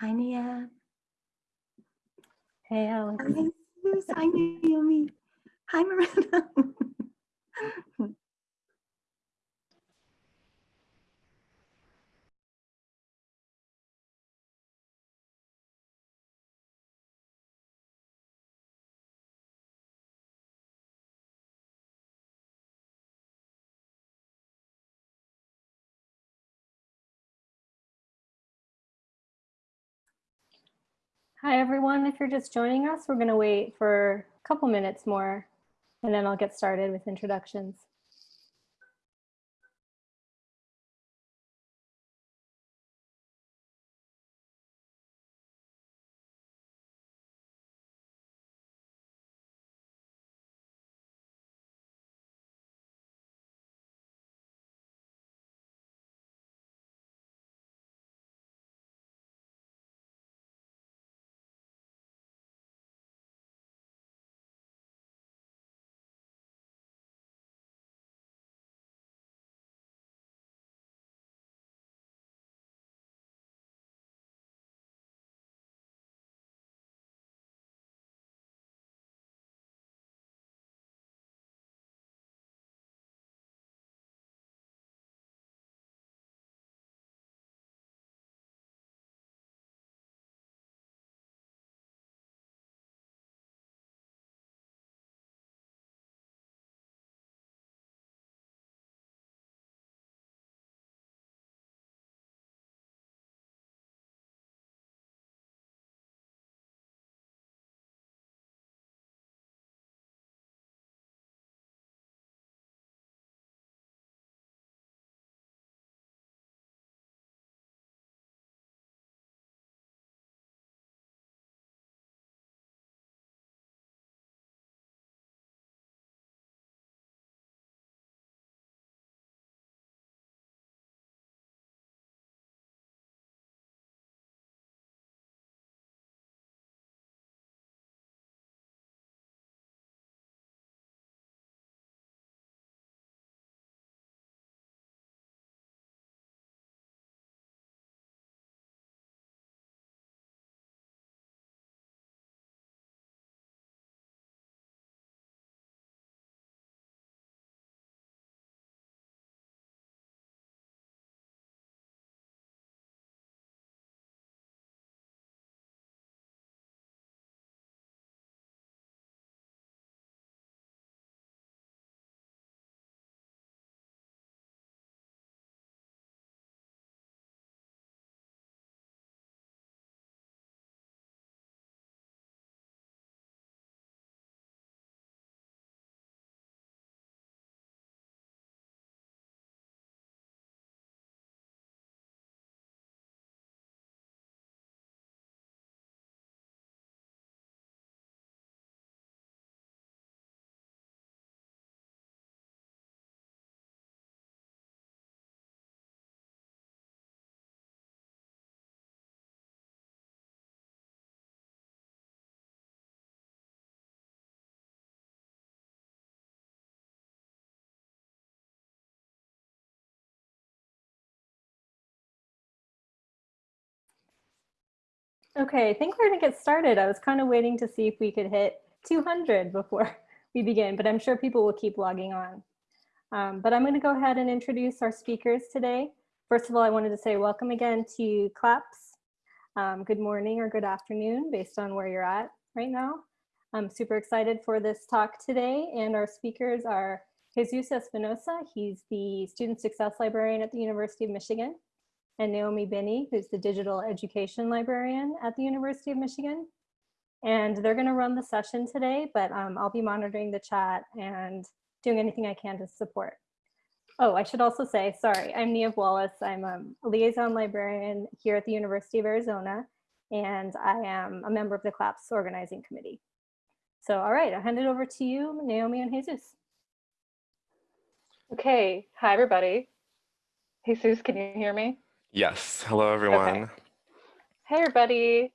Hi, Nia. Hey, Alex. Hi, Naomi. Hi, Miranda. Hi, everyone. If you're just joining us, we're going to wait for a couple minutes more, and then I'll get started with introductions. Okay, I think we're to get started. I was kind of waiting to see if we could hit 200 before we begin, but I'm sure people will keep logging on. Um, but I'm going to go ahead and introduce our speakers today. First of all, I wanted to say welcome again to CLAPS. Um, good morning or good afternoon, based on where you're at right now. I'm super excited for this talk today, and our speakers are Jesus Espinoza. He's the Student Success Librarian at the University of Michigan and Naomi Binney, who's the digital education librarian at the University of Michigan. And they're gonna run the session today, but um, I'll be monitoring the chat and doing anything I can to support. Oh, I should also say, sorry, I'm Nia Wallace. I'm a liaison librarian here at the University of Arizona, and I am a member of the CLAPS organizing committee. So, all right, I'll hand it over to you, Naomi and Jesus. Okay, hi everybody. Jesus, can you hear me? Yes. Hello, everyone. Okay. Hey, everybody.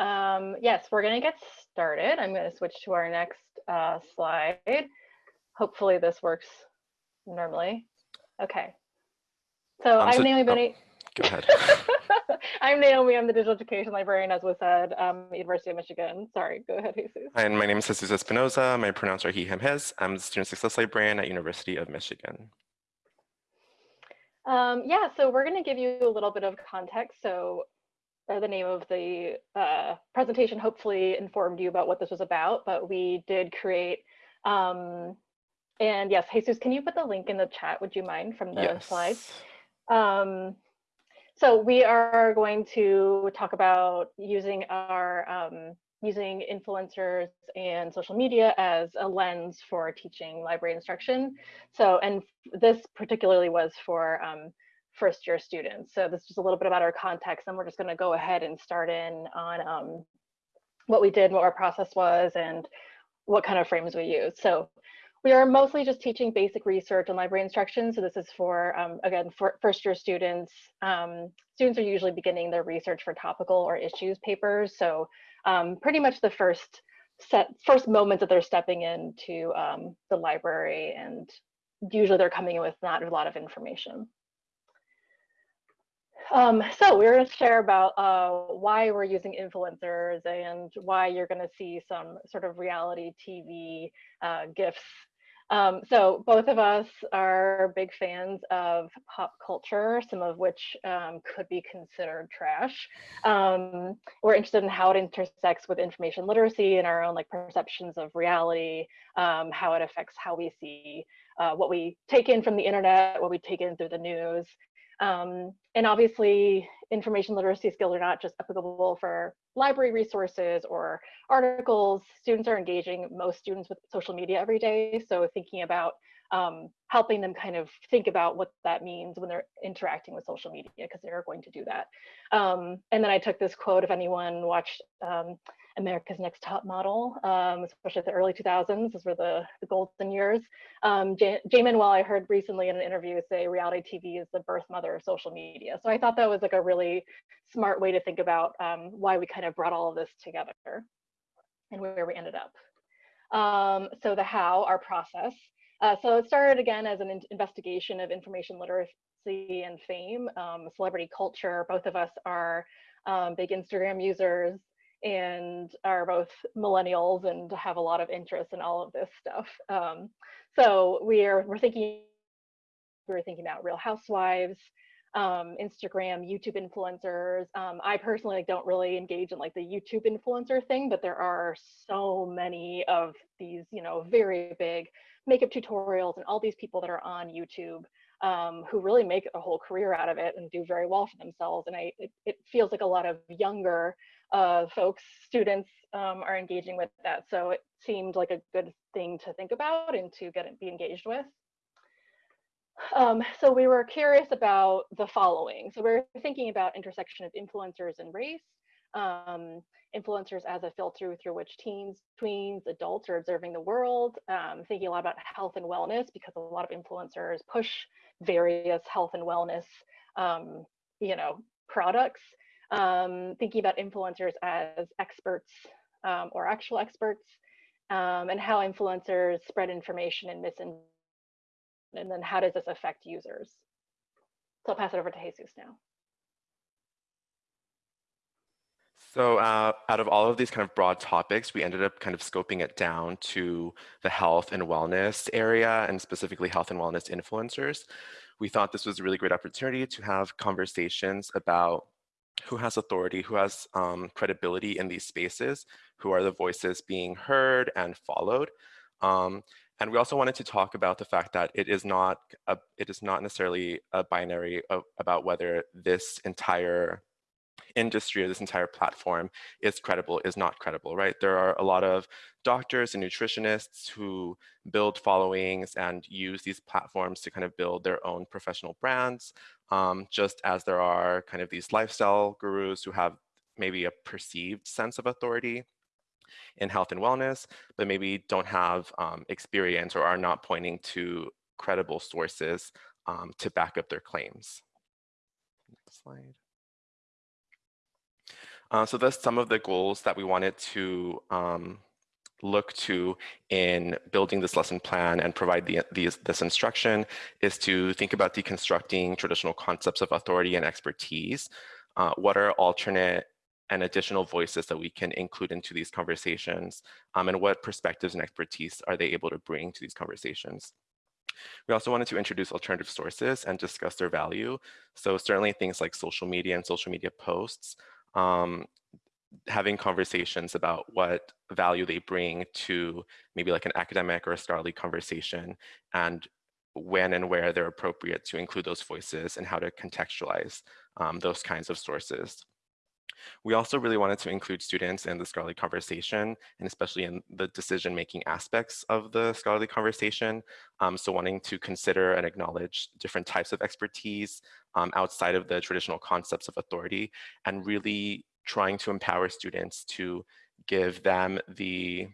Um, yes, we're going to get started. I'm going to switch to our next uh, slide. Hopefully this works normally. Okay. So Um, I'm so- Naomi oh. Go ahead. I'm Naomi. I'm the digital education librarian, as was said, um, University of Michigan. Sorry, go ahead, Jesus. and my name is Jesus Espinoza. My pronouns are he, him, his. I'm the student success librarian at University of Michigan. Um, yeah, so we're going to give you a little bit of context. So uh, the name of the uh, presentation hopefully informed you about what this was about, but we did create, um, and yes, Jesus, can you put the link in the chat, would you mind, from the yes. slides? Um, so we are going to talk about using our um, using influencers and social media as a lens for teaching library instruction. So, and this particularly was for um, first year students. So this is a little bit about our context and we're just gonna go ahead and start in on um, what we did, what our process was and what kind of frames we used. So we are mostly just teaching basic research and library instruction. So this is for, um, again, for first year students. Um, students are usually beginning their research for topical or issues papers. So um, pretty much the first set, first moments that they're stepping into um, the library and usually they're coming in with not a lot of information. Um, so we're going to share about uh, why we're using influencers and why you're going to see some sort of reality TV uh, gifts um, so both of us are big fans of pop culture, some of which um, could be considered trash. Um, we're interested in how it intersects with information literacy and our own like perceptions of reality, um, how it affects how we see uh, what we take in from the internet, what we take in through the news. Um, and obviously information literacy skills are not just applicable for library resources or articles. Students are engaging most students with social media every day. So thinking about um, helping them kind of think about what that means when they're interacting with social media because they're going to do that. Um, and then I took this quote, if anyone watched um, America's Next Top Model, um, especially the early 2000s, those were the, the golden years. Um, Manuel, I heard recently in an interview say reality TV is the birth mother of social media. So I thought that was like a really smart way to think about um, why we kind of brought all of this together and where we ended up. Um, so the how, our process. Uh, so it started again as an in investigation of information literacy and fame, um, celebrity culture. Both of us are um, big Instagram users and are both millennials and have a lot of interest in all of this stuff. Um, so we're we're thinking we're thinking about Real Housewives, um, Instagram, YouTube influencers. Um, I personally don't really engage in like the YouTube influencer thing, but there are so many of these, you know, very big makeup tutorials and all these people that are on YouTube um, who really make a whole career out of it and do very well for themselves. And I, it, it feels like a lot of younger uh, folks, students um, are engaging with that. So it seemed like a good thing to think about and to get be engaged with. Um, so we were curious about the following. So we we're thinking about intersection of influencers and race, um, influencers as a filter through which teens, tweens, adults are observing the world, um, thinking a lot about health and wellness because a lot of influencers push various health and wellness, um, you know, products um, thinking about influencers as experts um, or actual experts, um, and how influencers spread information and misinformation, and then how does this affect users? So I'll pass it over to Jesus now. So uh, out of all of these kind of broad topics, we ended up kind of scoping it down to the health and wellness area and specifically health and wellness influencers. We thought this was a really great opportunity to have conversations about who has authority, who has um, credibility in these spaces, who are the voices being heard and followed. Um, and we also wanted to talk about the fact that it is not a, it is not necessarily a binary of, about whether this entire industry or this entire platform is credible, is not credible, right? There are a lot of doctors and nutritionists who build followings and use these platforms to kind of build their own professional brands, um, just as there are kind of these lifestyle gurus who have maybe a perceived sense of authority in health and wellness, but maybe don't have um, experience or are not pointing to credible sources um, to back up their claims. Next slide. Uh, so that's some of the goals that we wanted to um, look to in building this lesson plan and provide the, these, this instruction is to think about deconstructing traditional concepts of authority and expertise. Uh, what are alternate and additional voices that we can include into these conversations um, and what perspectives and expertise are they able to bring to these conversations. We also wanted to introduce alternative sources and discuss their value. So certainly things like social media and social media posts, um, having conversations about what value they bring to maybe like an academic or a scholarly conversation and when and where they're appropriate to include those voices and how to contextualize um, those kinds of sources. We also really wanted to include students in the scholarly conversation and especially in the decision-making aspects of the scholarly conversation. Um, so wanting to consider and acknowledge different types of expertise um, outside of the traditional concepts of authority and really trying to empower students to give them the,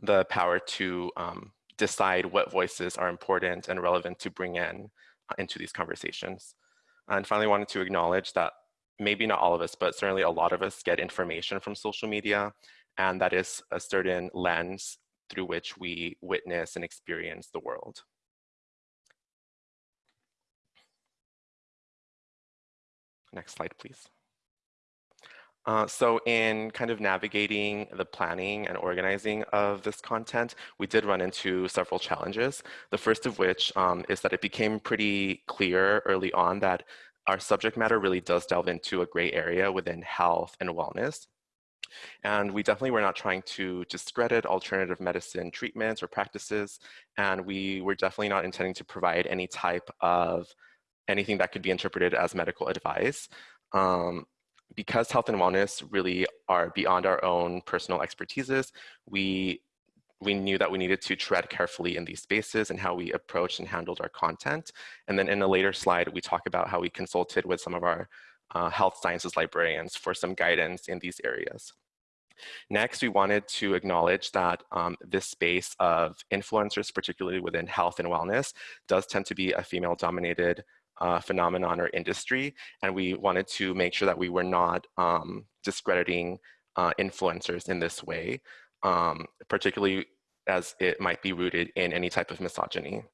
the power to um, decide what voices are important and relevant to bring in uh, into these conversations. And finally, wanted to acknowledge that maybe not all of us, but certainly a lot of us get information from social media, and that is a certain lens through which we witness and experience the world. Next slide, please. Uh, so in kind of navigating the planning and organizing of this content, we did run into several challenges. The first of which um, is that it became pretty clear early on that our subject matter really does delve into a gray area within health and wellness. And we definitely were not trying to discredit alternative medicine treatments or practices. And we were definitely not intending to provide any type of anything that could be interpreted as medical advice. Um, because health and wellness really are beyond our own personal expertises, we we knew that we needed to tread carefully in these spaces and how we approached and handled our content. And then in a later slide, we talk about how we consulted with some of our uh, health sciences librarians for some guidance in these areas. Next, we wanted to acknowledge that um, this space of influencers, particularly within health and wellness, does tend to be a female-dominated uh, phenomenon or industry, and we wanted to make sure that we were not um, discrediting uh, influencers in this way um, particularly as it might be rooted in any type of misogyny.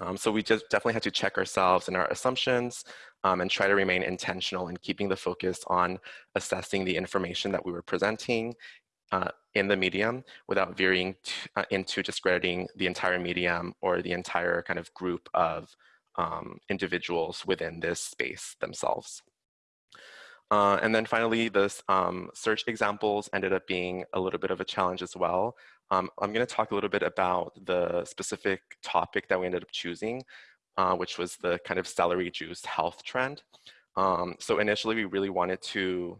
Um, so we just definitely had to check ourselves and our assumptions um, and try to remain intentional in keeping the focus on assessing the information that we were presenting uh, in the medium without veering uh, into discrediting the entire medium or the entire kind of group of um, individuals within this space themselves. Uh, and then finally, this um, search examples ended up being a little bit of a challenge as well. Um, I'm going to talk a little bit about the specific topic that we ended up choosing, uh, which was the kind of celery juice health trend. Um, so initially, we really wanted to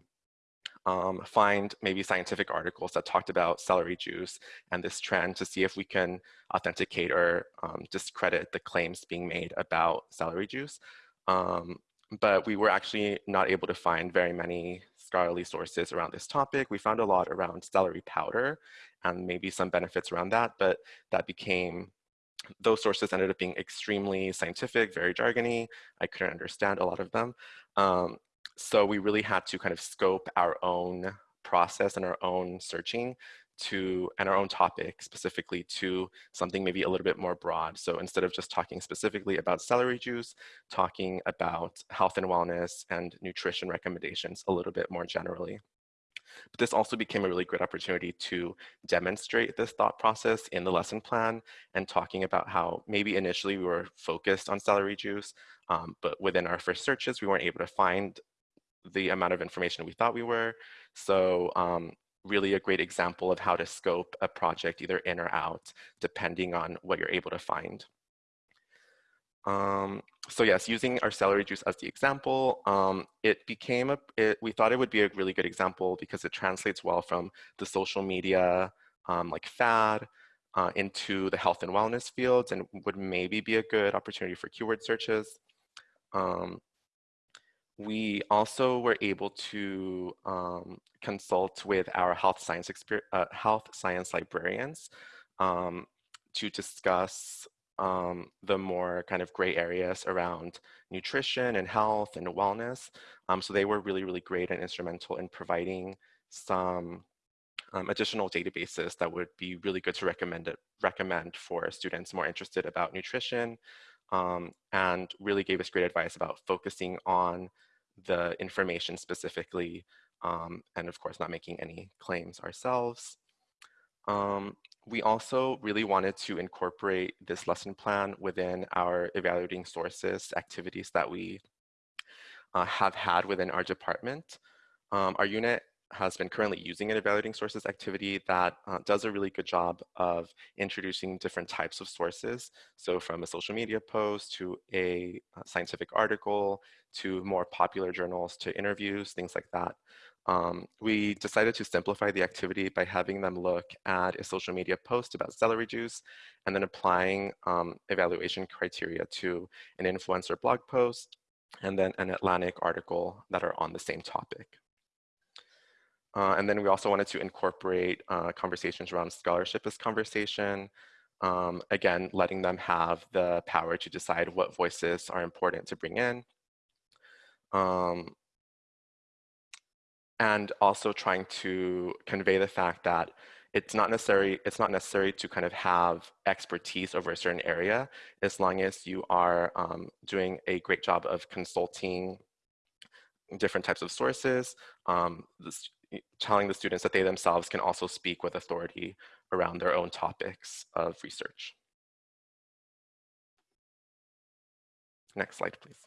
um, find maybe scientific articles that talked about celery juice and this trend to see if we can authenticate or um, discredit the claims being made about celery juice. Um, but we were actually not able to find very many scholarly sources around this topic. We found a lot around celery powder and maybe some benefits around that, but that became, those sources ended up being extremely scientific, very jargony. I couldn't understand a lot of them. Um, so we really had to kind of scope our own process and our own searching to and our own topic specifically to something maybe a little bit more broad. So instead of just talking specifically about celery juice, talking about health and wellness and nutrition recommendations a little bit more generally. But this also became a really great opportunity to demonstrate this thought process in the lesson plan and talking about how maybe initially we were focused on celery juice, um, but within our first searches, we weren't able to find the amount of information we thought we were. So um, really a great example of how to scope a project either in or out, depending on what you're able to find. Um, so yes, using our celery juice as the example, um, it became a, it, we thought it would be a really good example because it translates well from the social media um, like fad uh, into the health and wellness fields and would maybe be a good opportunity for keyword searches. Um, we also were able to um, consult with our health science, uh, health science librarians um, to discuss um, the more kind of gray areas around nutrition and health and wellness. Um, so they were really, really great and instrumental in providing some um, additional databases that would be really good to recommend it, recommend for students more interested about nutrition um, and really gave us great advice about focusing on the information specifically um, and of course not making any claims ourselves. Um, we also really wanted to incorporate this lesson plan within our evaluating sources activities that we uh, have had within our department. Um, our unit has been currently using an evaluating sources activity that uh, does a really good job of introducing different types of sources. So from a social media post to a uh, scientific article to more popular journals to interviews, things like that. Um, we decided to simplify the activity by having them look at a social media post about celery juice and then applying um, evaluation criteria to an influencer blog post and then an Atlantic article that are on the same topic. Uh, and then we also wanted to incorporate uh, conversations around scholarship as conversation. Um, again, letting them have the power to decide what voices are important to bring in. Um, and also trying to convey the fact that it's not necessary it's not necessary to kind of have expertise over a certain area as long as you are um, doing a great job of consulting different types of sources um, telling the students that they themselves can also speak with authority around their own topics of research next slide please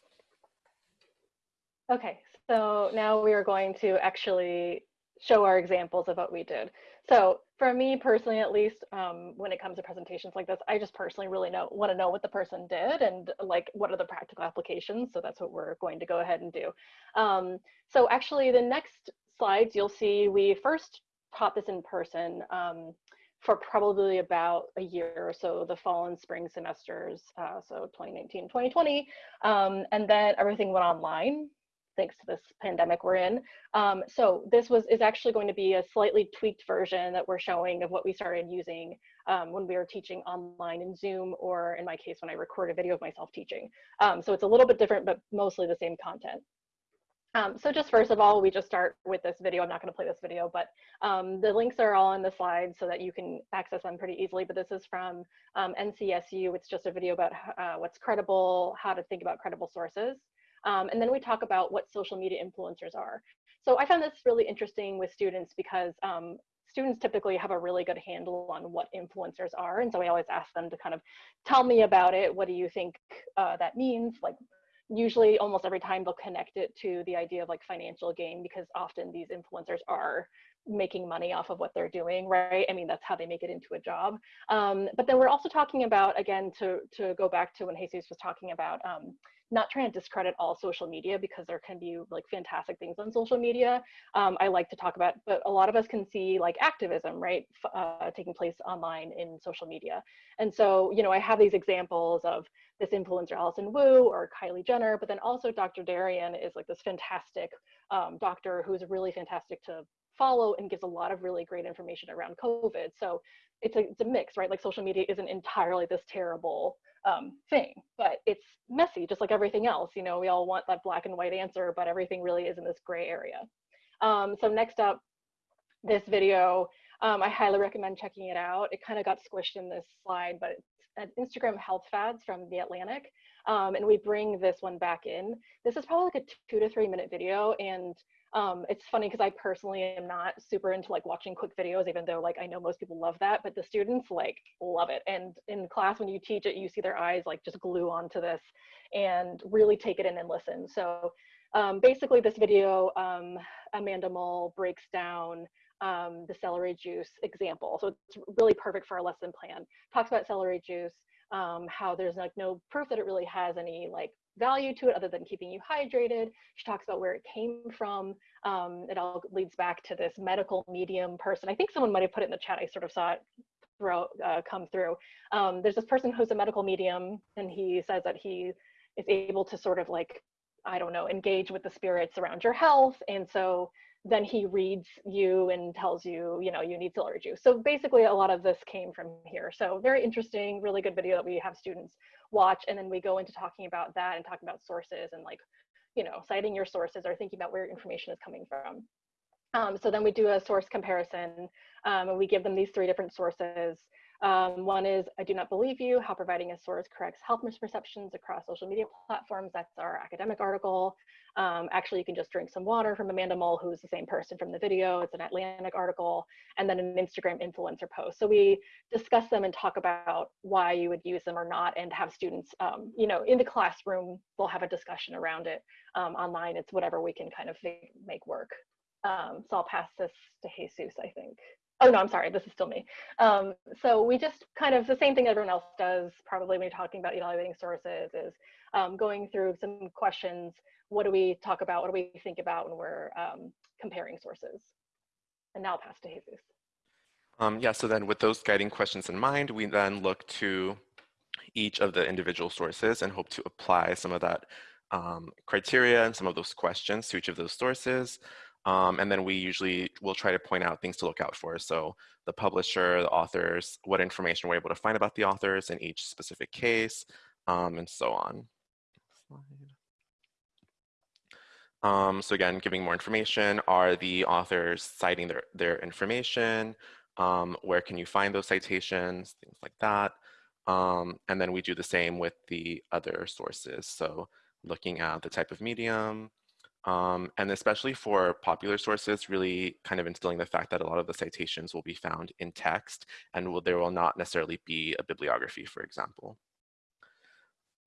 Okay, so now we are going to actually show our examples of what we did. So for me personally, at least, um, when it comes to presentations like this, I just personally really know want to know what the person did and like what are the practical applications. So that's what we're going to go ahead and do. Um, so actually, the next slides you'll see we first taught this in person um, for probably about a year or so, the fall and spring semesters, uh, so 2019, 2020, um, and then everything went online thanks to this pandemic we're in. Um, so this was is actually going to be a slightly tweaked version that we're showing of what we started using um, when we were teaching online in Zoom, or in my case, when I record a video of myself teaching. Um, so it's a little bit different, but mostly the same content. Um, so just first of all, we just start with this video. I'm not going to play this video, but um, the links are all in the slides so that you can access them pretty easily. But this is from um, NCSU. It's just a video about uh, what's credible, how to think about credible sources. Um, and then we talk about what social media influencers are. So I found this really interesting with students because um, students typically have a really good handle on what influencers are. And so I always ask them to kind of tell me about it. What do you think uh, that means? Like usually almost every time they'll connect it to the idea of like financial gain because often these influencers are making money off of what they're doing, right? I mean, that's how they make it into a job. Um, but then we're also talking about, again, to, to go back to when Jesus was talking about um, not trying to discredit all social media because there can be like fantastic things on social media. Um, I like to talk about, but a lot of us can see like activism, right, uh, taking place online in social media. And so, you know, I have these examples of this influencer Alison Wu or Kylie Jenner, but then also Dr. Darian is like this fantastic um, doctor who's really fantastic to follow and gives a lot of really great information around COVID. So it's a, it's a mix, right? Like social media isn't entirely this terrible um, thing, but it's messy, just like everything else. You know, we all want that black and white answer, but everything really is in this gray area. Um, so next up, this video, um, I highly recommend checking it out. It kind of got squished in this slide, but it's an Instagram health fads from The Atlantic. Um, and we bring this one back in. This is probably like a two to three minute video. And um, it's funny because I personally am not super into like watching quick videos, even though like I know most people love that, but the students like love it. And in class, when you teach it, you see their eyes like just glue onto this and really take it in and listen. So um, basically this video, um, Amanda Mull breaks down um, the celery juice example. So it's really perfect for our lesson plan. Talks about celery juice, um, how there's like no proof that it really has any like value to it other than keeping you hydrated. She talks about where it came from. Um, it all leads back to this medical medium person. I think someone might have put it in the chat. I sort of saw it throw, uh, come through. Um, there's this person who's a medical medium and he says that he is able to sort of like, I don't know, engage with the spirits around your health. And so then he reads you and tells you, you know, you need celery juice. So basically a lot of this came from here. So very interesting, really good video that we have students watch. And then we go into talking about that and talking about sources and like, you know, citing your sources or thinking about where information is coming from. Um, so then we do a source comparison um, and we give them these three different sources. Um, one is I do not believe you, how providing a source corrects health misperceptions across social media platforms. That's our academic article. Um, actually, you can just drink some water from Amanda Mull, who's the same person from the video. It's an Atlantic article, and then an Instagram influencer post. So we discuss them and talk about why you would use them or not, and have students, um, you know, in the classroom, we'll have a discussion around it. Um, online, it's whatever we can kind of make work. Um, so I'll pass this to Jesus, I think. Oh no, I'm sorry, this is still me. Um, so we just kind of the same thing everyone else does probably when you're talking about evaluating sources is um, going through some questions. What do we talk about? What do we think about when we're um, comparing sources? And now I'll pass to Jesus. Um, yeah, so then with those guiding questions in mind, we then look to each of the individual sources and hope to apply some of that um, criteria and some of those questions to each of those sources. Um, and then we usually will try to point out things to look out for. So the publisher, the authors, what information we're able to find about the authors in each specific case, um, and so on. Um, so again, giving more information, are the authors citing their, their information? Um, where can you find those citations? Things like that. Um, and then we do the same with the other sources. So looking at the type of medium, um, and especially for popular sources, really kind of instilling the fact that a lot of the citations will be found in text and will, there will not necessarily be a bibliography, for example.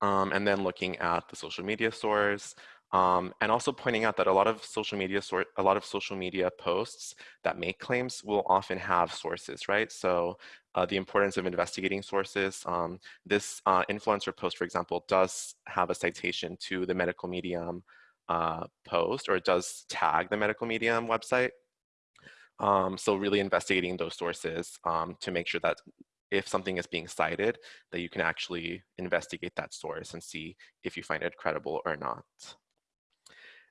Um, and then looking at the social media source, um, and also pointing out that a lot of social media a lot of social media posts that make claims will often have sources, right? So uh, the importance of investigating sources. Um, this uh, influencer post, for example, does have a citation to the medical medium uh, post or it does tag the medical medium website. Um, so really investigating those sources um, to make sure that if something is being cited, that you can actually investigate that source and see if you find it credible or not.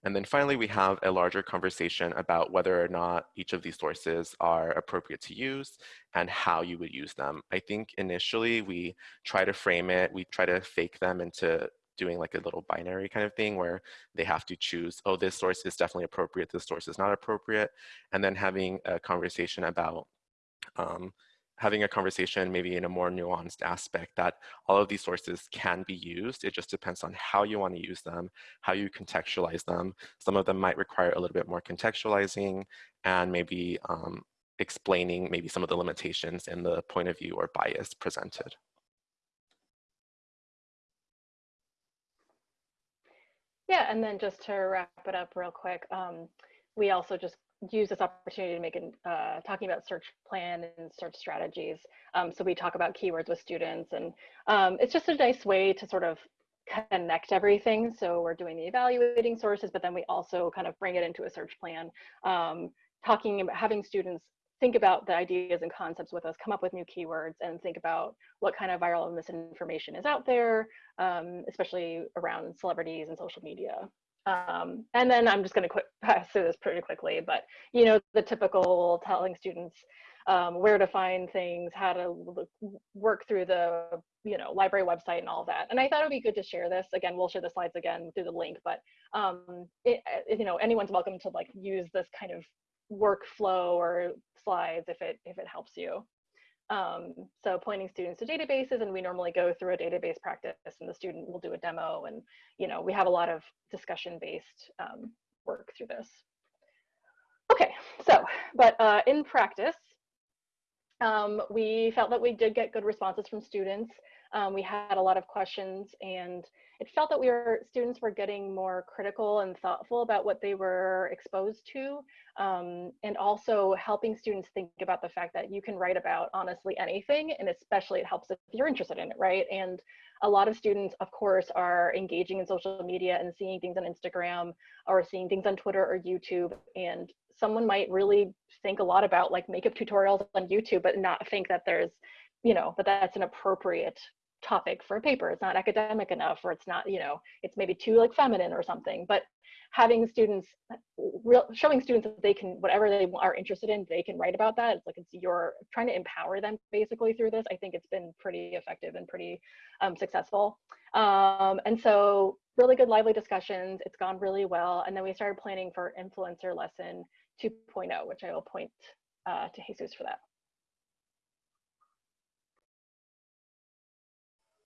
And then finally, we have a larger conversation about whether or not each of these sources are appropriate to use and how you would use them. I think initially we try to frame it, we try to fake them into doing like a little binary kind of thing where they have to choose, oh, this source is definitely appropriate, this source is not appropriate, and then having a conversation about um, having a conversation maybe in a more nuanced aspect that all of these sources can be used. It just depends on how you want to use them, how you contextualize them. Some of them might require a little bit more contextualizing and maybe um, explaining maybe some of the limitations in the point of view or bias presented. Yeah, and then just to wrap it up real quick, um, we also just use this opportunity to make an uh, talking about search plan and search strategies. Um, so we talk about keywords with students, and um, it's just a nice way to sort of connect everything. So we're doing the evaluating sources, but then we also kind of bring it into a search plan, um, talking about having students think about the ideas and concepts with us, come up with new keywords, and think about what kind of viral misinformation is out there, um, especially around celebrities and social media. Um, and then I'm just going to pass through this pretty quickly, but you know the typical telling students um, where to find things, how to look, work through the you know library website and all that. And I thought it would be good to share this. Again, we'll share the slides again through the link, but um, it, you know anyone's welcome to like use this kind of workflow or slides if it if it helps you. Um, so pointing students to databases and we normally go through a database practice and the student will do a demo and you know we have a lot of discussion based um, work through this. Okay, so but uh, in practice um, we felt that we did get good responses from students. Um, we had a lot of questions and it felt that we were students were getting more critical and thoughtful about what they were exposed to um, and also helping students think about the fact that you can write about honestly anything and especially it helps if you're interested in it right? And a lot of students of course are engaging in social media and seeing things on instagram or seeing things on twitter or youtube and someone might really think a lot about like makeup tutorials on youtube but not think that there's you know that that's an appropriate topic for a paper. It's not academic enough, or it's not, you know, it's maybe too like feminine or something. But having students, real, showing students that they can, whatever they are interested in, they can write about that. It's like it's you're trying to empower them basically through this. I think it's been pretty effective and pretty um, successful. Um, and so really good lively discussions. It's gone really well. And then we started planning for influencer lesson 2.0, which I will point uh, to Jesus for that.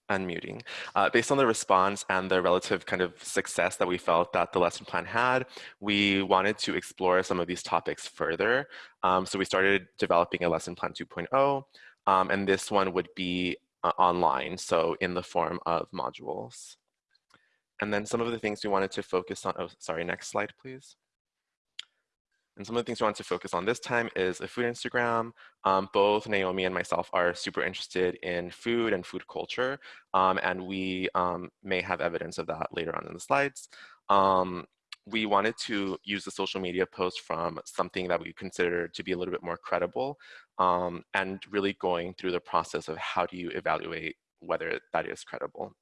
Unmuting. Uh, based on the response and the relative kind of success that we felt that the lesson plan had, we wanted to explore some of these topics further. Um, so we started developing a lesson plan 2.0, um, and this one would be uh, online, so in the form of modules. And then some of the things we wanted to focus on, oh, sorry, next slide, please. And some of the things we want to focus on this time is a food Instagram. Um, both Naomi and myself are super interested in food and food culture, um, and we um, may have evidence of that later on in the slides. Um, we wanted to use the social media post from something that we consider to be a little bit more credible um, and really going through the process of how do you evaluate whether that is credible.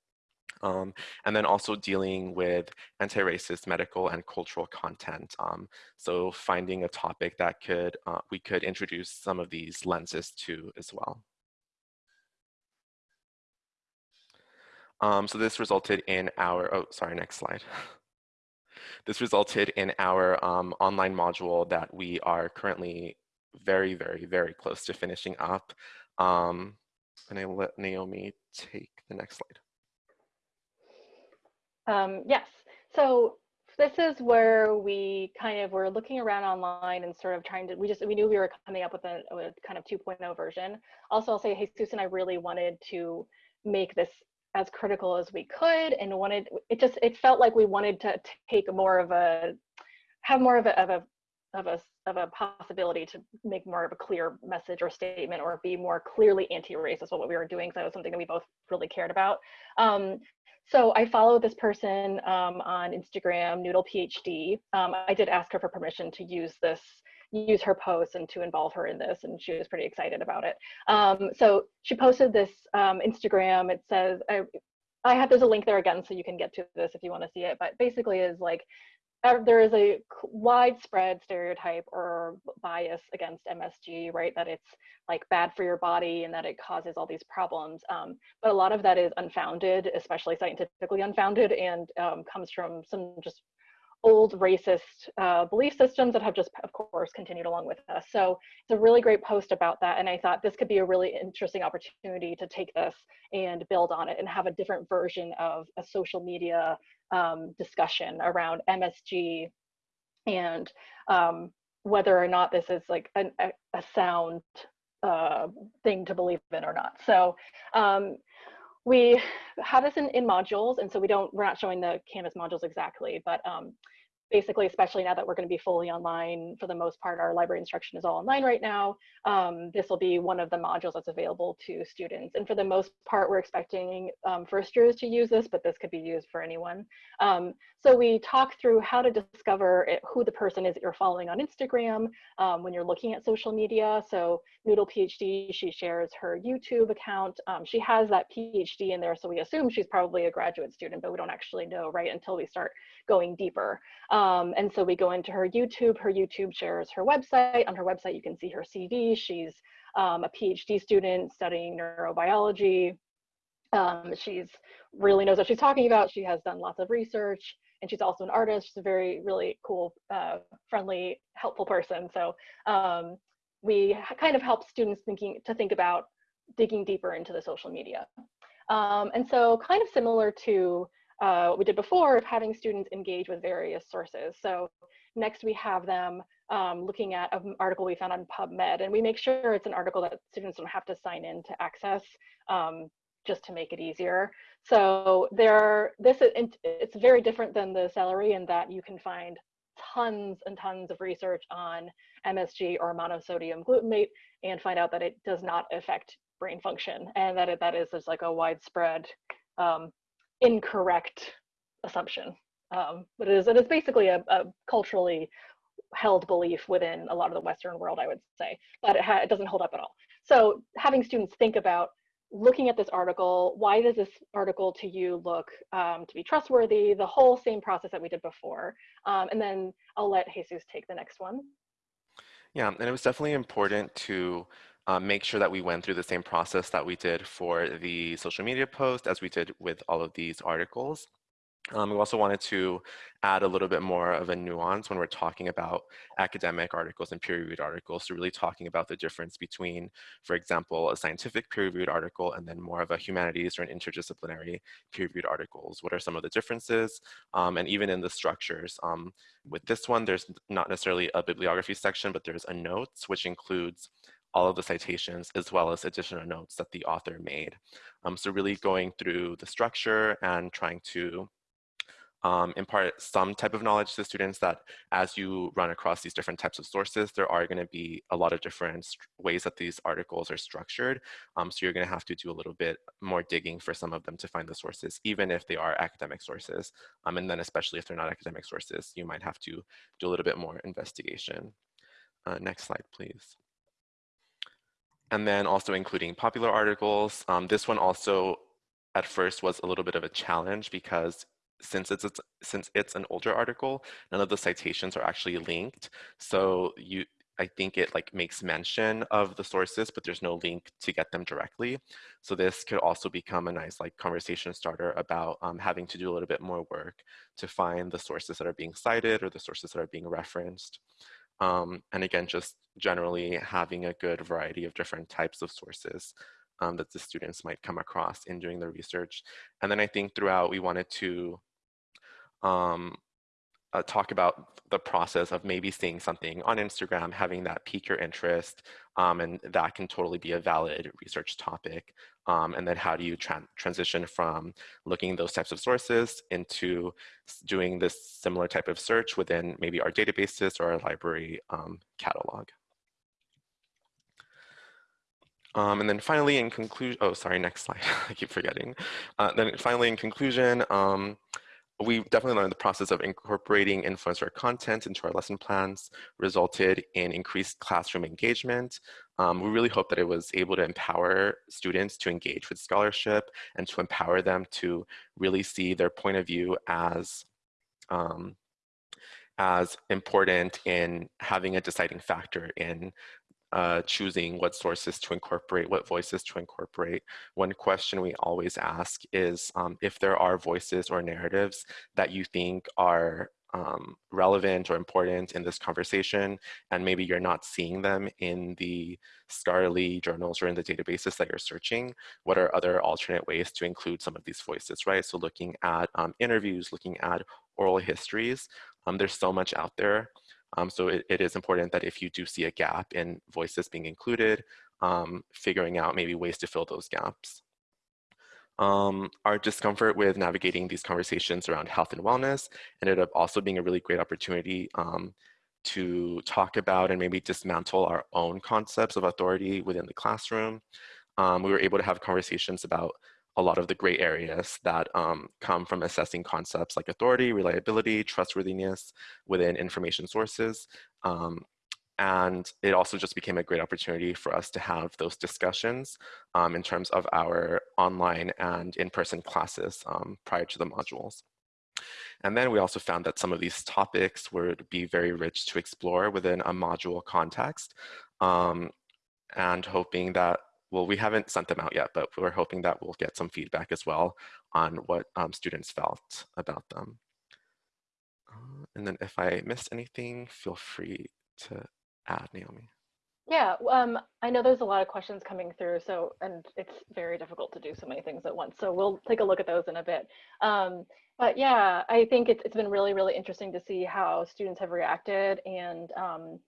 Um, and then also dealing with anti-racist medical and cultural content. Um, so finding a topic that could uh, we could introduce some of these lenses to as well. Um, so this resulted in our, oh, sorry, next slide. this resulted in our um, online module that we are currently very, very, very close to finishing up. Um, and I let Naomi take the next slide. Um, yes, so this is where we kind of were looking around online and sort of trying to, we just, we knew we were coming up with a, a kind of 2.0 version. Also, I'll say, hey, Susan, I really wanted to make this as critical as we could and wanted, it just, it felt like we wanted to take more of a, have more of a, of a, of a, of a possibility to make more of a clear message or statement or be more clearly anti-racist what we were doing. So that was something that we both really cared about. Um, so I follow this person um, on Instagram, Noodle PhD. Um, I did ask her for permission to use this, use her post and to involve her in this, and she was pretty excited about it. Um, so she posted this um, Instagram. It says, I, I have, there's a link there again, so you can get to this if you want to see it, but basically is like, there is a widespread stereotype or bias against MSG, right? That it's like bad for your body and that it causes all these problems. Um, but a lot of that is unfounded, especially scientifically unfounded, and um, comes from some just old racist uh, belief systems that have just, of course, continued along with us. So it's a really great post about that. And I thought this could be a really interesting opportunity to take this and build on it and have a different version of a social media um, discussion around MSG and um, whether or not this is like an, a, sound uh, thing to believe in or not. So um, we have this in, in modules, and so we don't, we're not showing the Canvas modules exactly, but um, basically, especially now that we're going to be fully online for the most part, our library instruction is all online right now. Um, this will be one of the modules that's available to students. And for the most part, we're expecting um, first years to use this, but this could be used for anyone. Um, so we talk through how to discover it, who the person is that you're following on Instagram um, when you're looking at social media. So Noodle PhD, she shares her YouTube account. Um, she has that PhD in there, so we assume she's probably a graduate student, but we don't actually know, right, until we start going deeper. Um, and so we go into her YouTube, her YouTube shares her website. On her website, you can see her CV. She's um, a PhD student studying neurobiology. Um, she's really knows what she's talking about. She has done lots of research and she's also an artist. She's a very, really cool, uh, friendly, helpful person. So um, we kind of help students thinking to think about digging deeper into the social media. Um, and so kind of similar to uh, we did before of having students engage with various sources. So next we have them um, looking at an article we found on PubMed and we make sure it's an article that students don't have to sign in to access um, just to make it easier. So there are, this is, it's very different than the celery in that you can find tons and tons of research on MSG or monosodium glutamate and find out that it does not affect brain function and that it, that is just like a widespread um, incorrect assumption. Um, but it is, it is basically a, a, culturally held belief within a lot of the Western world, I would say, but it, it doesn't hold up at all. So having students think about looking at this article, why does this article to you look um, to be trustworthy? The whole same process that we did before. Um, and then I'll let Jesus take the next one. Yeah, and it was definitely important to um, make sure that we went through the same process that we did for the social media post as we did with all of these articles. Um, we also wanted to add a little bit more of a nuance when we're talking about academic articles and peer-reviewed articles. So really talking about the difference between, for example, a scientific peer-reviewed article and then more of a humanities or an interdisciplinary peer-reviewed articles. What are some of the differences? Um, and even in the structures. Um, with this one, there's not necessarily a bibliography section, but there's a notes, which includes all of the citations as well as additional notes that the author made. Um, so really going through the structure and trying to um, impart some type of knowledge to students that as you run across these different types of sources, there are going to be a lot of different ways that these articles are structured. Um, so you're going to have to do a little bit more digging for some of them to find the sources, even if they are academic sources. Um, and then especially if they're not academic sources, you might have to do a little bit more investigation. Uh, next slide, please and then also including popular articles. Um, this one also at first was a little bit of a challenge because since it's, it's, since it's an older article, none of the citations are actually linked. So you, I think it like makes mention of the sources, but there's no link to get them directly. So this could also become a nice like conversation starter about um, having to do a little bit more work to find the sources that are being cited or the sources that are being referenced. Um, and again, just generally having a good variety of different types of sources um, that the students might come across in doing their research. And then I think throughout we wanted to um, uh, talk about the process of maybe seeing something on Instagram, having that pique your interest, um, and that can totally be a valid research topic. Um, and then how do you tra transition from looking those types of sources into doing this similar type of search within maybe our databases or our library um, catalog. Um, and then finally in conclusion, oh, sorry, next slide, I keep forgetting. Uh, then finally in conclusion, um, we definitely learned the process of incorporating influencer content into our lesson plans resulted in increased classroom engagement. Um, we really hope that it was able to empower students to engage with scholarship and to empower them to really see their point of view as um, as important in having a deciding factor in uh, choosing what sources to incorporate, what voices to incorporate. One question we always ask is um, if there are voices or narratives that you think are um, relevant or important in this conversation, and maybe you're not seeing them in the scholarly journals or in the databases that you're searching, what are other alternate ways to include some of these voices, right? So looking at um, interviews, looking at oral histories, um, there's so much out there. Um, so it, it is important that if you do see a gap in voices being included, um, figuring out maybe ways to fill those gaps. Um, our discomfort with navigating these conversations around health and wellness ended up also being a really great opportunity um, to talk about and maybe dismantle our own concepts of authority within the classroom. Um, we were able to have conversations about a lot of the gray areas that um, come from assessing concepts like authority, reliability, trustworthiness within information sources. Um, and it also just became a great opportunity for us to have those discussions um, in terms of our online and in-person classes um, prior to the modules. And then we also found that some of these topics would be very rich to explore within a module context um, and hoping that well, we haven't sent them out yet, but we're hoping that we'll get some feedback as well on what um, students felt about them. Uh, and then if I missed anything, feel free to add, Naomi. Yeah, um, I know there's a lot of questions coming through, so and it's very difficult to do so many things at once. So we'll take a look at those in a bit. Um, but yeah, I think it's, it's been really, really interesting to see how students have reacted and um,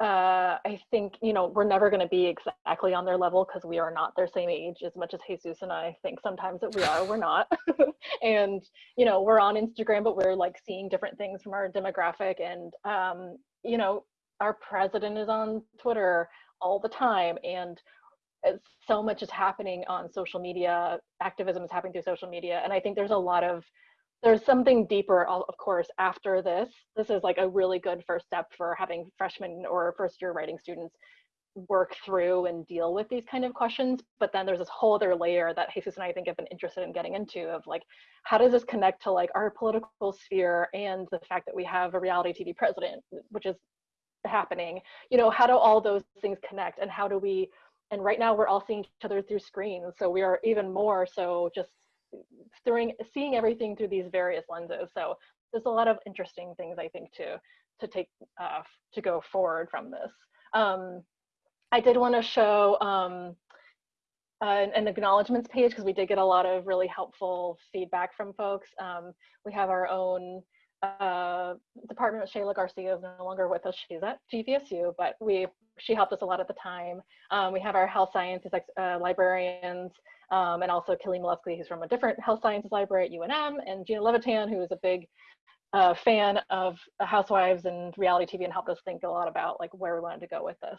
uh, I think, you know, we're never going to be exactly on their level because we are not their same age as much as Jesus and I think sometimes that we are, we're not. and, you know, we're on Instagram, but we're like seeing different things from our demographic. And, um, you know, our president is on Twitter all the time. And so much is happening on social media. Activism is happening through social media. And I think there's a lot of there's something deeper, of course, after this. This is like a really good first step for having freshmen or first year writing students work through and deal with these kind of questions. But then there's this whole other layer that Jesus and I think have been interested in getting into of like, how does this connect to like our political sphere and the fact that we have a reality TV president, which is happening? You know, how do all those things connect and how do we, and right now we're all seeing each other through screens. So we are even more so just throwing, seeing everything through these various lenses. So there's a lot of interesting things I think to, to take, uh, to go forward from this. Um, I did want to show um, uh, an acknowledgements page because we did get a lot of really helpful feedback from folks. Um, we have our own uh, department. Shayla Garcia is no longer with us. She's at GVSU, but we she helped us a lot at the time. Um, we have our health sciences uh, librarians um, and also Kelly Molesky, who's from a different health sciences library at UNM, and Gina Levitan, who is a big uh, fan of Housewives and reality TV and helped us think a lot about like where we wanted to go with this.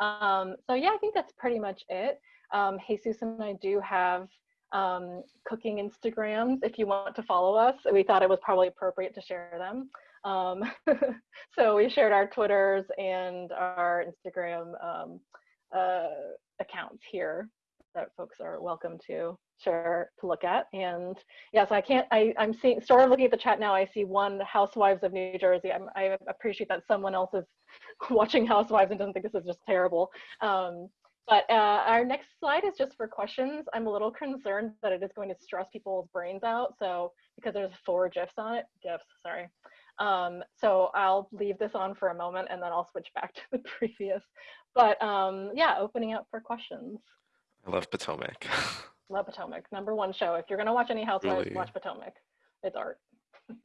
Um, so yeah, I think that's pretty much it. Um, Jesus and I do have um, cooking Instagrams if you want to follow us. We thought it was probably appropriate to share them. Um, so we shared our Twitters and our Instagram um, uh, accounts here that folks are welcome to share to look at. And yes, I can't, I, I'm seeing, sort of looking at the chat now, I see one Housewives of New Jersey. I'm, i appreciate that someone else is watching Housewives and doesn't think this is just terrible. Um, but uh, our next slide is just for questions. I'm a little concerned that it is going to stress people's brains out. So because there's four GIFs on it, GIFs, sorry. Um, so I'll leave this on for a moment and then I'll switch back to the previous. But um, yeah, opening up for questions. I love Potomac. love Potomac. Number one show. If you're gonna watch any Housewives, Really? watch Potomac. It's art.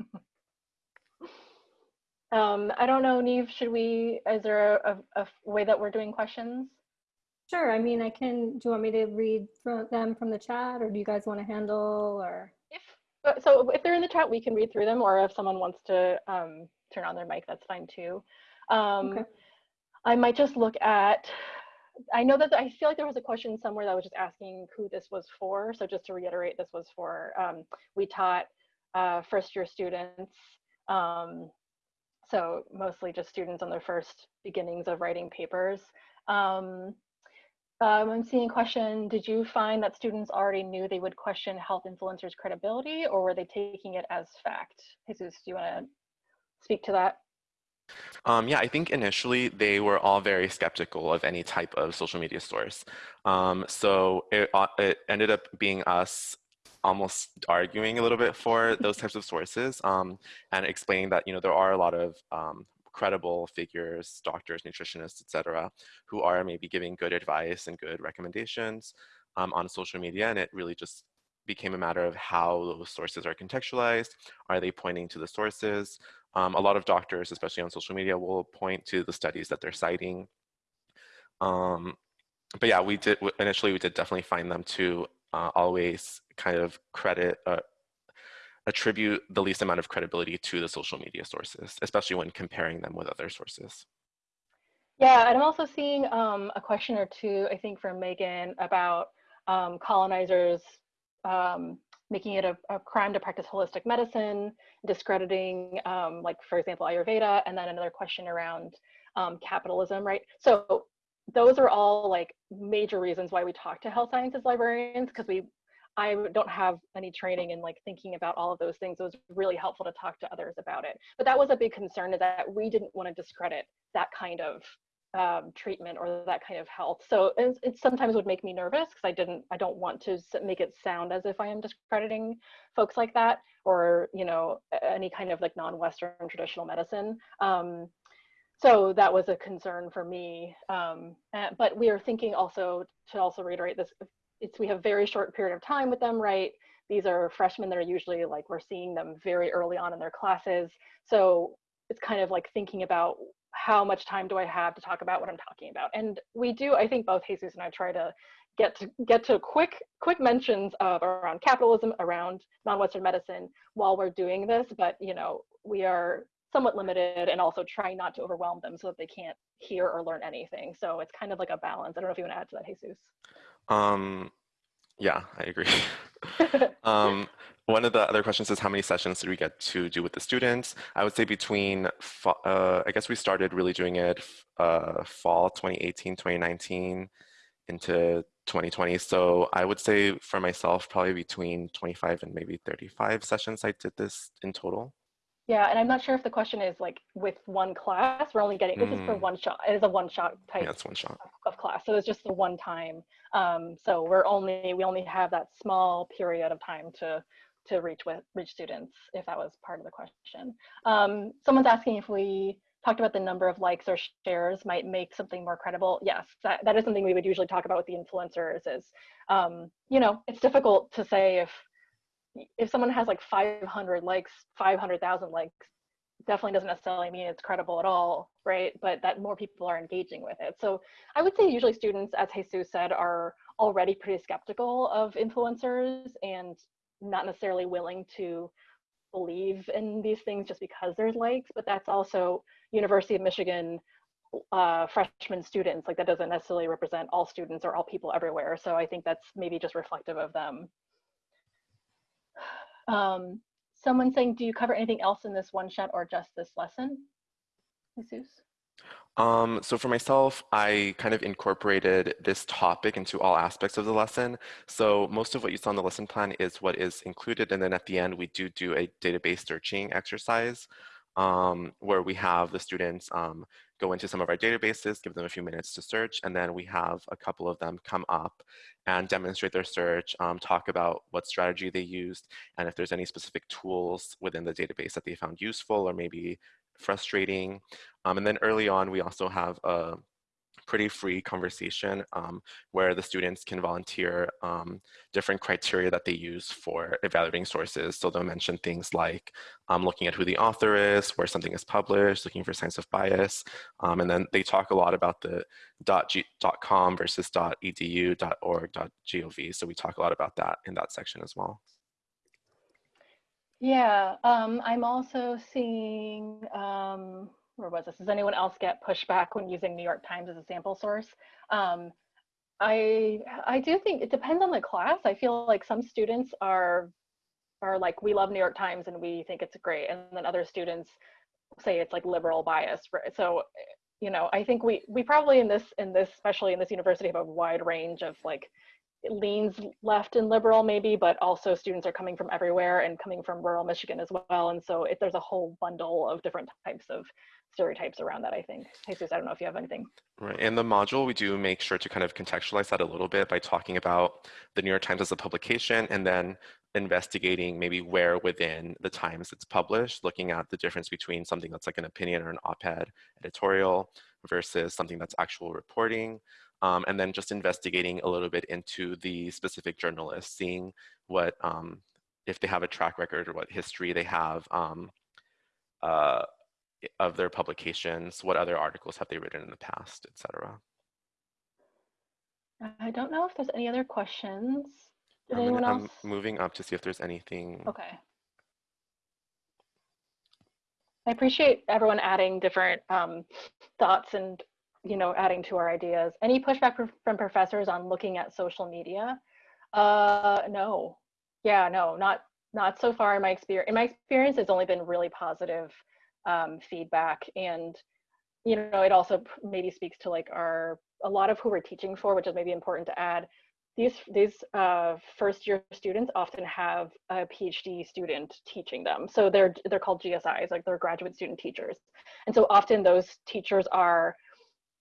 um, I don't know, Neve. Should we? Is there a, a, a way that we're doing questions? Sure. I mean, I can, do you want me to read from them from the chat or do you guys want to handle or? If uh, so, if they're in the chat, we can read through them, or if someone wants to um, turn on their mic, that's fine too. Um, Okay. I might just look at. I know that I feel like there was a question somewhere that was just asking who this was for. So just to reiterate, this was for um, we taught uh, first year students. Um, so mostly just students on their first beginnings of writing papers. Um, um, I'm seeing a question, did you find that students already knew they would question health influencers credibility or were they taking it as fact? Jesus, do you want to speak to that? Um, yeah, I think initially they were all very skeptical of any type of social media source. Um, so it, uh, it ended up being us almost arguing a little bit for those types of sources um, and explaining that you know there are a lot of um, credible figures, doctors, nutritionists, etc., who are maybe giving good advice and good recommendations um, on social media, and it really just became a matter of how those sources are contextualized. Are they pointing to the sources? Um, a lot of doctors, especially on social media, will point to the studies that they're citing. Um, but yeah, we did initially we did definitely find them to uh, always kind of credit uh, attribute the least amount of credibility to the social media sources, especially when comparing them with other sources. Yeah, and I'm also seeing um, a question or two, I think, from Megan about um, colonizers um, making it a, a, crime to practice holistic medicine, discrediting, um, like, for example, Ayurveda, and then another question around um, capitalism, right? So those are all like major reasons why we talk to health sciences librarians because we I don't have any training in like thinking about all of those things. It was really helpful to talk to others about it. But that was a big concern is that we didn't want to discredit that kind of um, treatment or that kind of health. So it, it sometimes would make me nervous because I didn't, I don't want to make it sound as if I am discrediting folks like that or, you know, any kind of like non-Western traditional medicine. Um, so that was a concern for me. Um, and, but we are thinking also to also reiterate this, it's we have very short period of time with them, right? These are freshmen that are usually like we're seeing them very early on in their classes. So it's kind of like thinking about how much time do I have to talk about what I'm talking about? And we do, I think both Jesus and I try to get to get to quick quick mentions of around capitalism, around non-Western medicine while we're doing this, but you know, we are somewhat limited and also trying not to overwhelm them so that they can't hear or learn anything. So it's kind of like a balance. I don't know if you want to add to that, Jesus. Um, yeah, I agree. um, one of the other questions is how many sessions did we get to do with the students? I would say between, uh, I guess we started really doing it uh, fall 2018, 2019 into 2020. So I would say for myself, probably between 25 and maybe 35 sessions I did this in total. Yeah, and I'm not sure if the question is like with one class, we're only getting, this is for Mm. one shot, it is a one shot type Yeah, that's one shot. of class. So it's just the one time. Um, so we're only, we only have that small period of time to, to reach with, reach students, if that was part of the question. Um, someone's asking if we talked about the number of likes or shares might make something more credible. Yes, that, that is something we would usually talk about with the influencers is, um, you know, it's difficult to say if, if someone has like 500 likes, 500,000 likes, definitely doesn't necessarily mean it's credible at all, right? But that more people are engaging with it. So I would say usually students, as Jesus said, are already pretty skeptical of influencers and not necessarily willing to believe in these things just because there's likes, but that's also University of Michigan uh, freshman students, like that doesn't necessarily represent all students or all people everywhere. So I think that's maybe just reflective of them. Um, someone saying, do you cover anything else in this one shot or just this lesson? Jesus? Um, so for myself, I kind of incorporated this topic into all aspects of the lesson. So most of what you saw in the lesson plan is what is included. And then at the end, we do do a database searching exercise um, where we have the students um, go into some of our databases, give them a few minutes to search, and then we have a couple of them come up and demonstrate their search, um, talk about what strategy they used, and if there's any specific tools within the database that they found useful or maybe frustrating. Um, and then early on, we also have a pretty free conversation um, where the students can volunteer um, different criteria that they use for evaluating sources. So they'll mention things like um, looking at who the author is, where something is published, looking for signs of bias. Um, and then they talk a lot about the .g .com versus .edu, dot .org, dot .gov. So we talk a lot about that in that section as well. Yeah, um, I'm also seeing, um, where was this? Does anyone else get pushback when using New York Times as a sample source? Um, I I do think it depends on the class. I feel like some students are are like we love New York Times and we think it's great, and then other students say it's like liberal bias. right? So you know, I think we we probably in this in this especially in this university have a wide range of like leans left and liberal maybe, but also students are coming from everywhere and coming from rural Michigan as well. And so it, there's a whole bundle of different types of stereotypes around that, I think. Jesus, I don't know if you have anything. Right. In the module, we do make sure to kind of contextualize that a little bit by talking about the New York Times as a publication and then investigating maybe where within the Times it's published, looking at the difference between something that's like an opinion or an op-ed editorial versus something that's actual reporting. Um, and then just investigating a little bit into the specific journalists, seeing what, um, if they have a track record or what history they have um, uh, of their publications, what other articles have they written in the past, etc. I don't know if there's any other questions. Did I'm, anyone gonna- else? I'm moving up to see if there's anything. Okay. I appreciate everyone adding different um, thoughts and, you know, adding to our ideas. Any pushback fr- from professors on looking at social media? Uh, no. Yeah, no, not not so far in my experience. In my experience, it's only been really positive um, feedback, and you know, it also maybe speaks to like our a lot of who we're teaching for, which is maybe important to add these these uh, first year students often have a PhD student teaching them. So they're they're called GSIs, like they're graduate student teachers. And so often those teachers are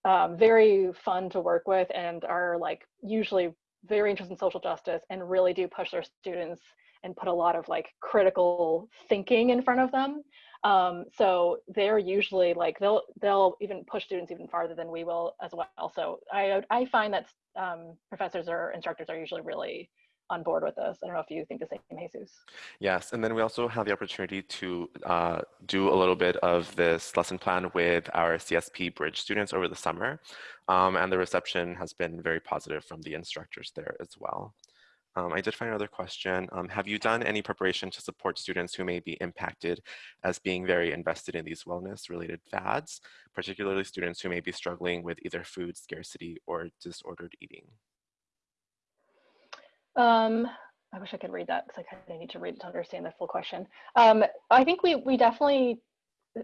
um, very fun to work with and are like usually very interested in social justice and really do push their students and put a lot of like critical thinking in front of them. Um, so they're usually like they'll they'll even push students even farther than we will as well. So I I find that um, professors or instructors are usually really on board with this. I don't know if you think the same, Jesus. Yes, and then we also have the opportunity to uh, do a little bit of this lesson plan with our CSP Bridge students over the summer, um, and the reception has been very positive from the instructors there as well. Um, I did find another question. Um, have you done any preparation to support students who may be impacted as being very invested in these wellness related fads, particularly students who may be struggling with either food scarcity or disordered eating? Um, I wish I could read that because I kind of need to read it to understand the full question. Um, I think we we definitely,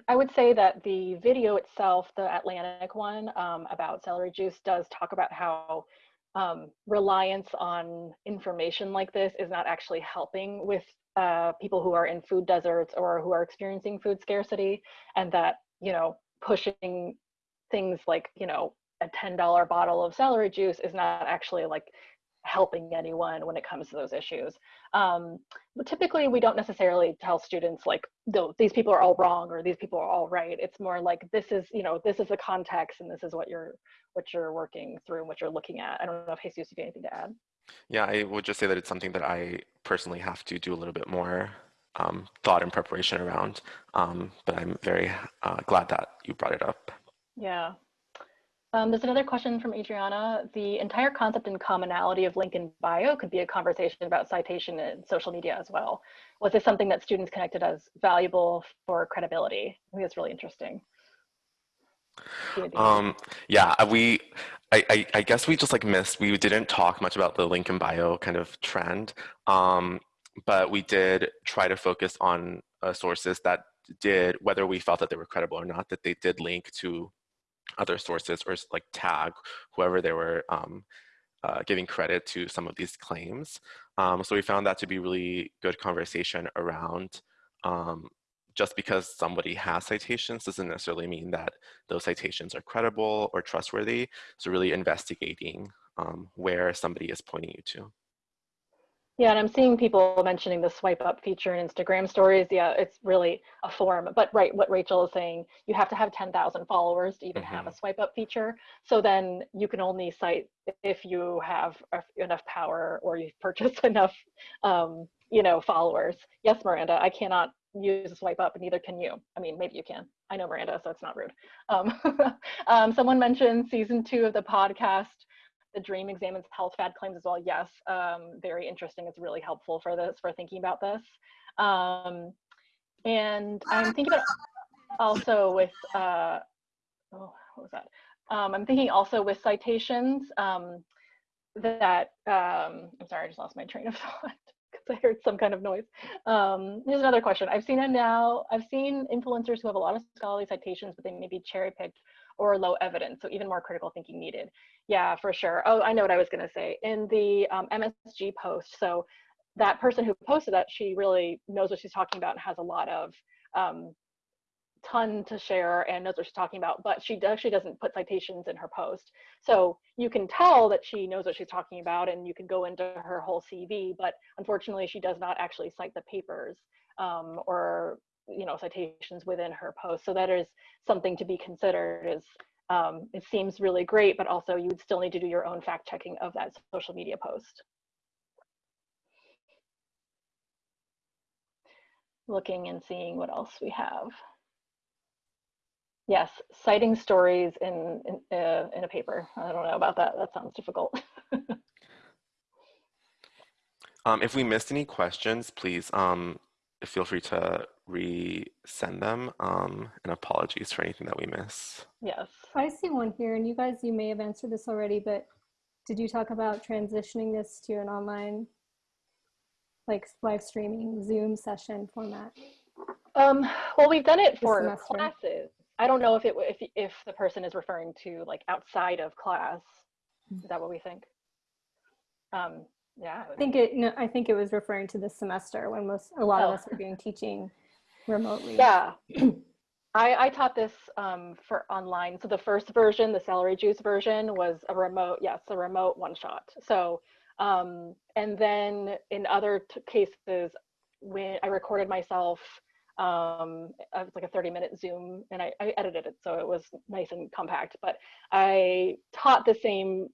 I would say that the video itself, the Atlantic one um, about celery juice, does talk about how um, reliance on information like this is not actually helping with uh, people who are in food deserts or who are experiencing food scarcity, and that you know pushing things like you know a $10 bottle of celery juice is not actually like helping anyone when it comes to those issues. Um, but typically, we don't necessarily tell students like, these people are all wrong or these people are all right. It's more like this is, you know, this is the context and this is what you're what you're working through and what you're looking at. I don't know if Jesus, you have anything to add. Yeah, I would just say that it's something that I personally have to do a little bit more um, thought and preparation around. Um, but I'm very uh, glad that you brought it up. Yeah, um, there's another question from Adriana. The entire concept and commonality of link in bio could be a conversation about citation and social media as well. Was this something that students connected as valuable for credibility? I think that's really interesting. Um, yeah, uh, we, I, I, I, guess we just like missed, we didn't talk much about the link in bio kind of trend, um, but we did try to focus on uh, sources that did, whether we felt that they were credible or not, that they did link to other sources or like tag whoever they were um, uh, giving credit to some of these claims. Um, so we found that to be really good conversation around um, just because somebody has citations doesn't necessarily mean that those citations are credible or trustworthy. So really investigating um, where somebody is pointing you to. Yeah, and I'm seeing people mentioning the swipe up feature in Instagram stories. Yeah, it's really a form. But right, what Rachel is saying, you have to have 10,000 followers to even mm-hmm. have a swipe up feature. So then you can only cite if you have enough power or you've purchased enough, um, you know, followers. Yes, Miranda, I cannot use a swipe up, and neither can you. I mean, maybe you can. I know Miranda, so it's not rude. Um, um, someone mentioned season two of the podcast the dream examines health fad claims as well. Yes, um, very interesting. It's really helpful for this, for thinking about this. Um, and I'm thinking about also with, uh, oh, what was that? Um, I'm thinking also with citations um, that, um, I'm sorry, I just lost my train of thought because I heard some kind of noise. Um, here's another question. I've seen it now, I've seen influencers who have a lot of scholarly citations, but they may be cherry picked or low evidence. So even more critical thinking needed. Yeah, for sure. Oh, I know what I was going to say. In the um, MSG post, so that person who posted that, she really knows what she's talking about and has a lot of um, ton to share and knows what she's talking about, but she actually doesn't put citations in her post. So you can tell that she knows what she's talking about and you can go into her whole CV, but unfortunately she does not actually cite the papers um, or you know citations within her post. So that is something to be considered is um, it seems really great but also you would still need to do your own fact checking of that social media post. Looking and seeing what else we have. Yes citing stories in in, uh, in a paper. I don't know about that. That sounds difficult. Um, if we missed any questions please um, feel free to resend them. Um, and apologies for anything that we miss. Yes. I see one here, and you guys, you may have answered this already, but did you talk about transitioning this to an online, like live streaming Zoom session format? Um, well, we've done it for classes. I don't know if it if if the person is referring to like outside of class. Is that what we think? Um, yeah. I think it. No, I think it was referring to this semester when most a lot oh. of us were doing teaching remotely. Yeah. I, I taught this um, for online. So the first version, the celery juice version, was a remote. Yes, a remote one shot. So um, and then in other cases, when I recorded myself um it was like a 30 minute zoom and I, I, edited it so it was nice and compact but i taught the same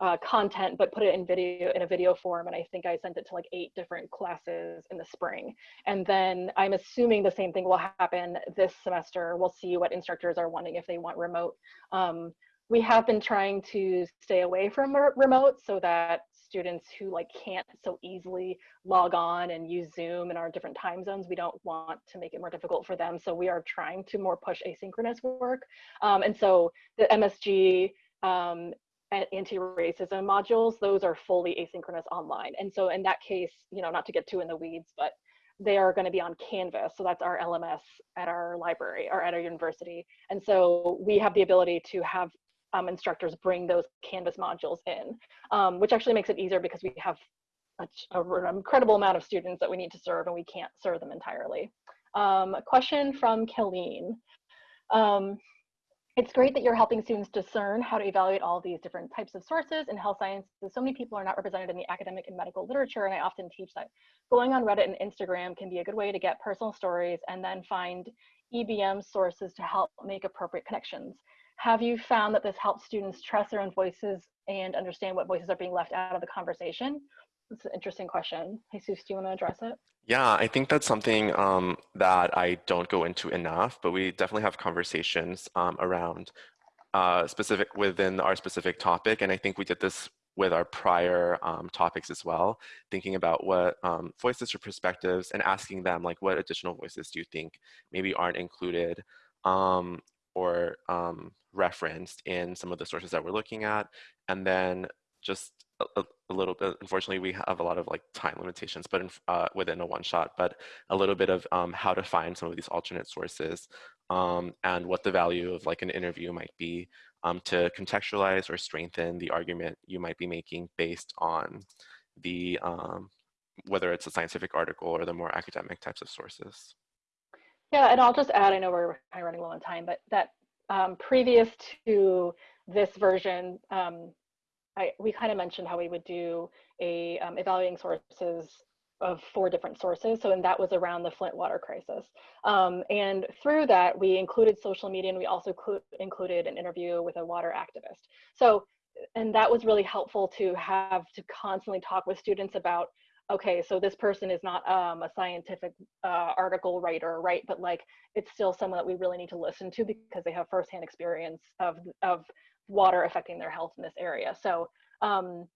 uh, content, but put it in video in a video form. And I think I sent it to like eight different classes in the spring. And then I'm assuming the same thing will happen this semester. We'll see what instructors are wanting if they want remote. Um, we have been trying to stay away from remote so that students who like can't so easily log on and use Zoom in our different time zones, we don't want to make it more difficult for them. So we are trying to more push asynchronous work. Um, and so the MSG um, anti-racism modules, those are fully asynchronous online. And so in that case, you know, not to get too in the weeds, but they are going to be on Canvas. So that's our LMS at our library or at our university. And so we have the ability to have um, instructors bring those Canvas modules in, um, which actually makes it easier because we have a, a, an incredible amount of students that we need to serve and we can't serve them entirely. Um, a question from Killeen. It's great that you're helping students discern how to evaluate all these different types of sources in health sciences. So many people are not represented in the academic and medical literature, and I often teach that going on Reddit and Instagram can be a good way to get personal stories and then find EBM sources to help make appropriate connections. Have you found that this helps students trust their own voices and understand what voices are being left out of the conversation? It's an interesting question. Jesus, do you want to address it? Yeah, I think that's something um, that I don't go into enough, but we definitely have conversations um, around uh, specific within our specific topic. And I think we did this with our prior um, topics as well, thinking about what um, voices or perspectives and asking them like, what additional voices do you think maybe aren't included um, or um, referenced in some of the sources that we're looking at? And then just a, little bit, unfortunately, we have a lot of like time limitations, but in, uh, within a one shot, but a little bit of um, how to find some of these alternate sources um, and what the value of like an interview might be um, to contextualize or strengthen the argument you might be making based on the, um, whether it's a scientific article or the more academic types of sources. Yeah, and I'll just add, I know we're kind of running low on time, but that um, previous to this version, um, I, we kind of mentioned how we would do a um, evaluating sources of four different sources. So, and that was around the Flint water crisis. Um, and through that, we included social media and we also included an interview with a water activist. So, and that was really helpful to have to constantly talk with students about okay so this person is not um, a scientific uh, article writer right but like it's still someone that we really need to listen to because they have firsthand experience of of water affecting their health in this area. So um,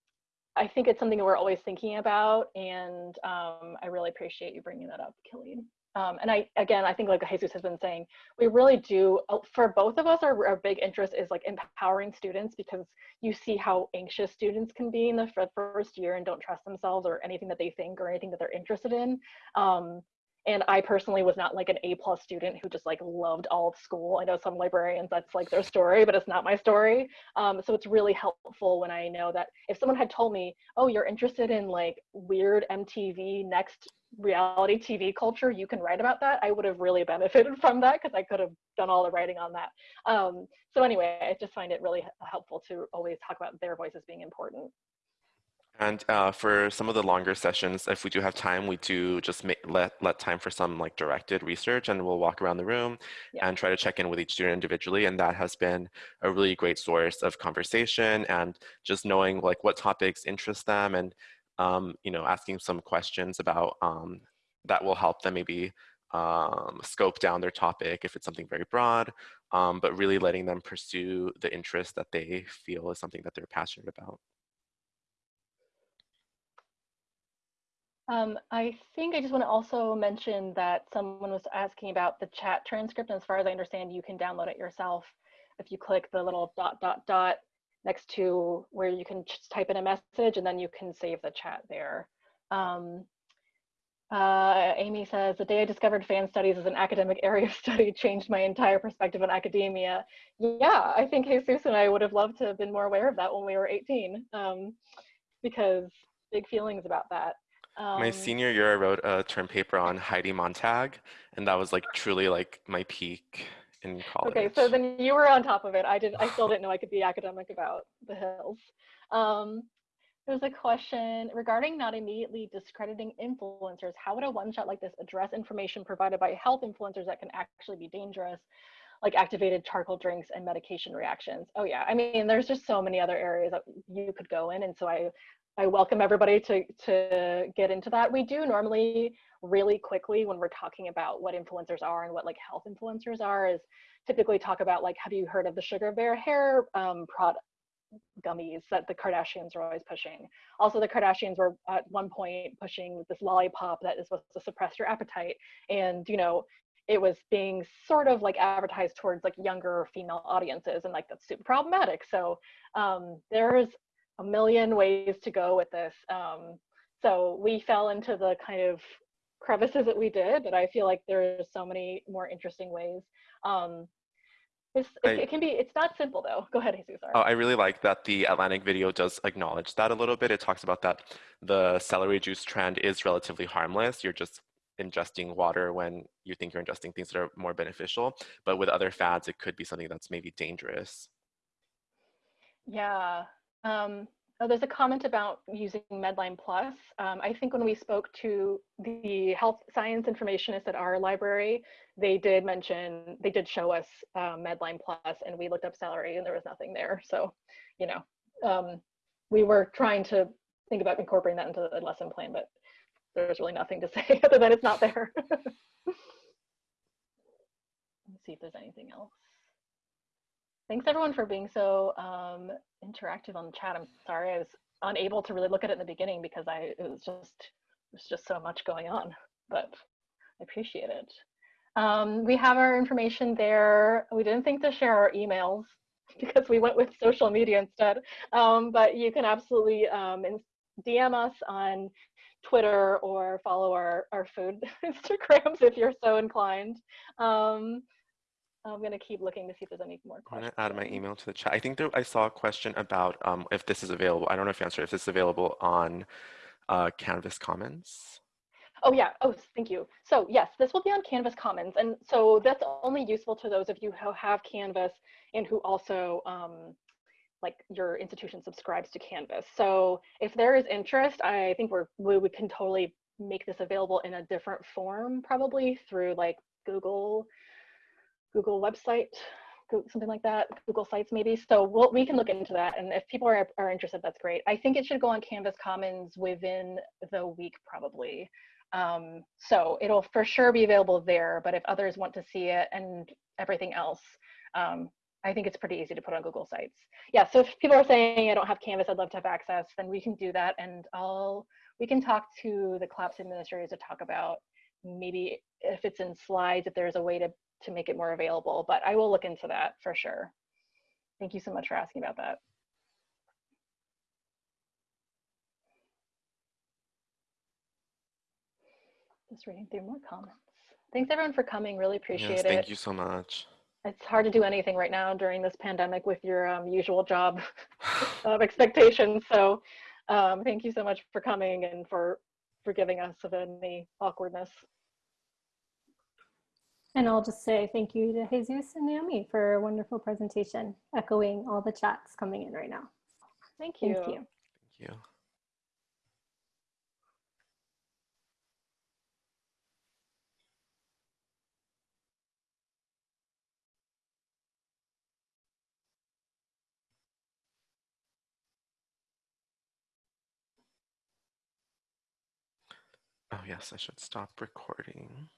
I think it's something that we're always thinking about, and um, I really appreciate you bringing that up, Killeen. Um, and I, again, I think like Jesus has been saying, we really do, uh, for both of us, our, our big interest is like empowering students because you see how anxious students can be in the first year and don't trust themselves or anything that they think or anything that they're interested in. Um, and i personally was not like an a plus student who just like loved all of school. I know some librarians that's like their story but it's not my story. Um, so it's really helpful when i know that if someone had told me oh you're interested in like weird mtv next reality tv culture you can write about that i would have really benefited from that because i could have done all the writing on that. Um, so anyway i just find it really helpful to always talk about their voices being important and uh, for some of the longer sessions, if we do have time, we do just make, let, let time for some like directed research and we'll walk around the room yeah. and try to check in with each student individually. And that has been a really great source of conversation and just knowing like what topics interest them and, um, you know, asking some questions about um, that will help them maybe um, scope down their topic if it's something very broad, um, but really letting them pursue the interest that they feel is something that they're passionate about. Um, I think I just want to also mention that someone was asking about the chat transcript. And as far as I understand, you can download it yourself if you click the little dot, dot, dot next to where you can just type in a message and then you can save the chat there. Um, uh, Amy says, the day I discovered fan studies as an academic area of study changed my entire perspective on academia. Yeah, I think Jesus and I would have loved to have been more aware of that when we were 18 um, because big feelings about that. Um, my senior year, I wrote a term paper on Heidi Montag, and that was like truly like my peak in college. Okay, so then you were on top of it. I did. I still didn't know I could be academic about the hills. Um, there's a question regarding not immediately discrediting influencers. How would a one-shot like this address information provided by health influencers that can actually be dangerous, like activated charcoal drinks and medication reactions? Oh yeah, I mean, there's just so many other areas that you could go in, and so I I welcome everybody to, to get into that. We do normally really quickly when we're talking about what influencers are and what like health influencers are is typically talk about like, have you heard of the Sugar Bear hair um, product gummies that the Kardashians are always pushing. Also, the Kardashians were at one point pushing this lollipop that is supposed to suppress your appetite. And, you know, it was being sort of like advertised towards like younger female audiences and like that's super problematic so um, there's a million ways to go with this um, so we fell into the kind of crevices that we did but i feel like there's so many more interesting ways um, it's, it, it can be it's not simple though go ahead jesus sorry. Oh, I really like that the Atlantic video does acknowledge that a little bit. It talks about that the celery juice trend is relatively harmless. You're just ingesting water when you think you're ingesting things that are more beneficial. But with other fads, it could be something that's maybe dangerous. Yeah. Um, oh, there's a comment about using Medline Plus. Um, I think when we spoke to the health science informationist at our library, they did mention, they did show us uh, Medline Plus and we looked up celery and there was nothing there. So, you know, um, we were trying to think about incorporating that into the lesson plan, but there's really nothing to say other than it's not there. Let's see if there's anything else. Thanks everyone for being so um, interactive on the chat. I'm sorry I was unable to really look at it in the beginning because I it was just there's just so much going on, but I appreciate it. Um, we have our information there. We didn't think to share our emails because we went with social media instead. Um, but you can absolutely um, DM us on Twitter or follow our, our food Instagrams if you're so inclined. Um, I'm gonna keep looking to see if there's any more I'm gonna add my email to the chat. I think there, I saw a question about um, if this is available. I don't know if you answered if this is available on uh, Canvas Commons. Oh yeah, oh, thank you. So yes, this will be on Canvas Commons. And so that's only useful to those of you who have Canvas and who also um, like your institution subscribes to Canvas. So if there is interest, I think we're, we, we can totally make this available in a different form, probably through like Google, Google website, something like that, Google Sites maybe. So we'll, we can look into that. And if people are, are interested, that's great. I think it should go on Canvas Commons within the week probably. Um, so it'll for sure be available there, but if others want to see it and everything else, um, I think it's pretty easy to put on Google Sites. Yeah, so if people are saying I don't have Canvas, I'd love to have access, then we can do that and I'll, we can talk to the CLAPS administrators to talk about maybe if it's in slides, if there's a way to, to make it more available, but I will look into that for sure. Thank you so much for asking about that. Just reading through more comments. Thanks everyone for coming, really appreciate Yes, it. thank you so much. It's hard to do anything right now during this pandemic with your um, usual job of expectations. So um, thank you so much for coming and for forgiving us of any awkwardness. And I'll just say thank you to Jesus and Naomi for a wonderful presentation, echoing all the chats coming in right now. Thank you. Thank you. Thank you. Oh yes, I should stop recording.